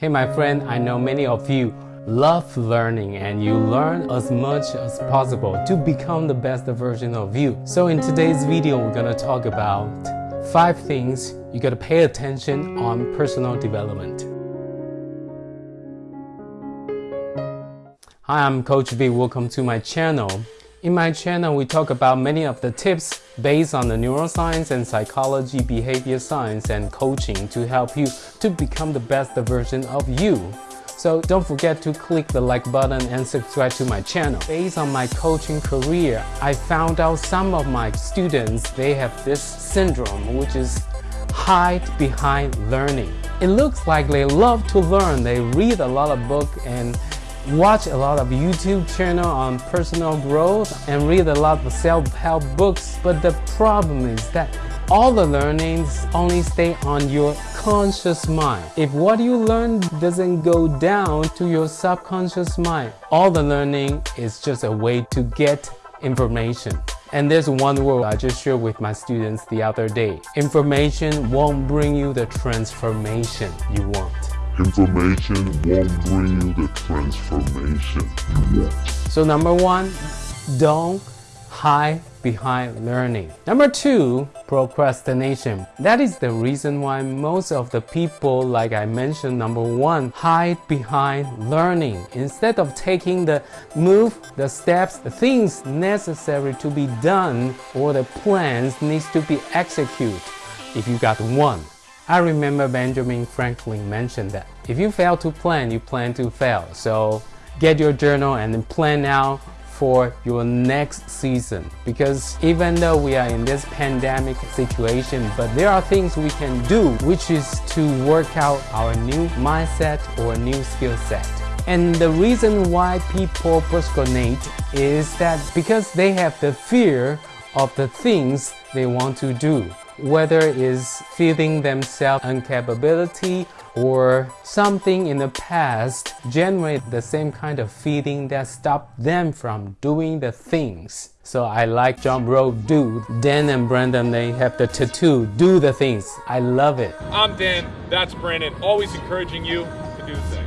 Hey my friend, I know many of you love learning and you learn as much as possible to become the best version of you. So in today's video, we're gonna talk about five things you gotta pay attention on personal development. Hi, I'm Coach V. Welcome to my channel. In my channel, we talk about many of the tips based on the neuroscience and psychology, behavior science, and coaching to help you to become the best version of you. So don't forget to click the like button and subscribe to my channel. Based on my coaching career, I found out some of my students, they have this syndrome, which is hide behind learning. It looks like they love to learn. They read a lot of books and watch a lot of YouTube channel on personal growth and read a lot of self-help books but the problem is that all the learnings only stay on your conscious mind. If what you learn doesn't go down to your subconscious mind, all the learning is just a way to get information. And there's one word I just shared with my students the other day. Information won't bring you the transformation you want. Information won't bring you the transformation you want. So number one, don't hide behind learning. Number two, procrastination. That is the reason why most of the people, like I mentioned, number one, hide behind learning. Instead of taking the move, the steps, the things necessary to be done or the plans needs to be executed. If you got one, I remember Benjamin Franklin mentioned that if you fail to plan, you plan to fail. So get your journal and plan out for your next season. Because even though we are in this pandemic situation but there are things we can do which is to work out our new mindset or new skill set. And the reason why people procrastinate is that because they have the fear of the things they want to do whether it's feeling themselves incapability or something in the past generate the same kind of feeling that stopped them from doing the things. So I like John Bro do. Dan and Brandon, they have the tattoo, do the things. I love it. I'm Dan, that's Brandon, always encouraging you to do the.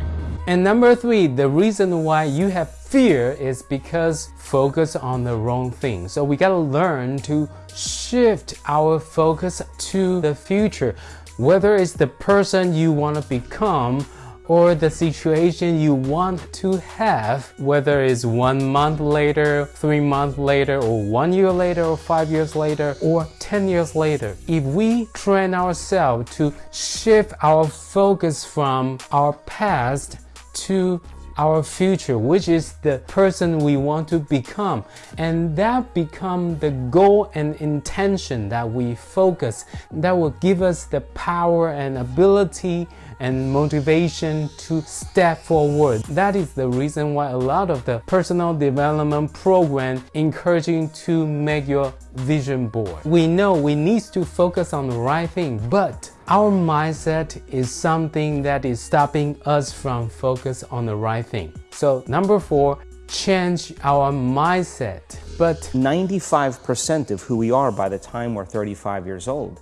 And number three, the reason why you have fear is because focus on the wrong thing. So we gotta learn to shift our focus to the future. Whether it's the person you want to become or the situation you want to have, whether it's one month later, three months later, or one year later, or five years later, or 10 years later. If we train ourselves to shift our focus from our past to our future, which is the person we want to become. And that become the goal and intention that we focus. That will give us the power and ability and motivation to step forward. That is the reason why a lot of the personal development program encouraging to make your vision board. We know we need to focus on the right thing, but our mindset is something that is stopping us from focus on the right thing. So number four, change our mindset. But 95% of who we are by the time we're 35 years old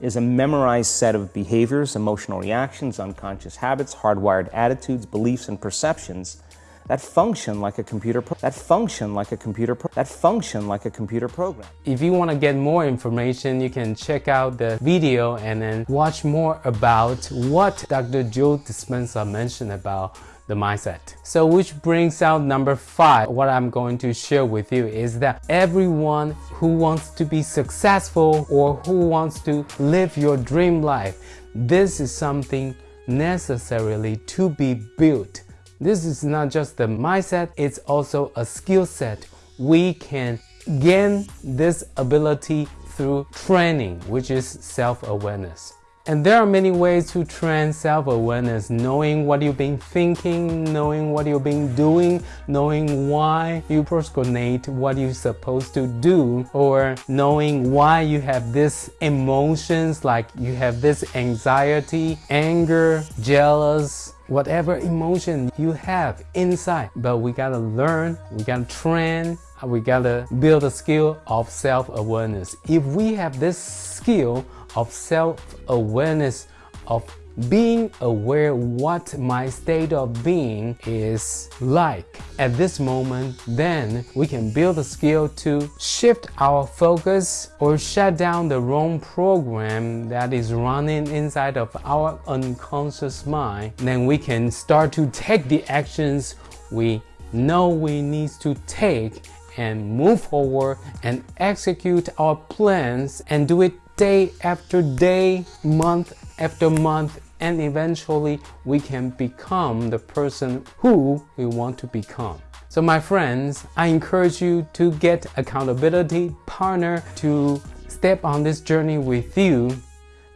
is a memorized set of behaviors, emotional reactions, unconscious habits, hardwired attitudes, beliefs, and perceptions that function like a computer that function like a computer that function like a computer program. If you want to get more information, you can check out the video and then watch more about what Dr. Joe Dispenza mentioned about the mindset. So which brings out number five. What I'm going to share with you is that everyone who wants to be successful or who wants to live your dream life, this is something necessarily to be built this is not just the mindset, it's also a skill set. We can gain this ability through training, which is self-awareness. And there are many ways to train self-awareness, knowing what you've been thinking, knowing what you've been doing, knowing why you procrastinate what you're supposed to do, or knowing why you have these emotions like you have this anxiety, anger, jealous, whatever emotion you have inside. But we gotta learn, we gotta train, we gotta build a skill of self-awareness. If we have this skill of self-awareness of being aware what my state of being is like at this moment, then we can build a skill to shift our focus or shut down the wrong program that is running inside of our unconscious mind. Then we can start to take the actions we know we need to take and move forward and execute our plans and do it day after day, month after month, and eventually we can become the person who we want to become. So my friends, I encourage you to get accountability partner to step on this journey with you.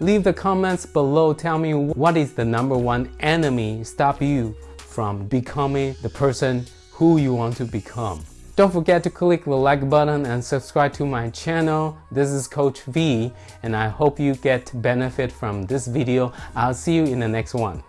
Leave the comments below, tell me what is the number one enemy stop you from becoming the person who you want to become. Don't forget to click the like button and subscribe to my channel. This is Coach V and I hope you get benefit from this video. I'll see you in the next one.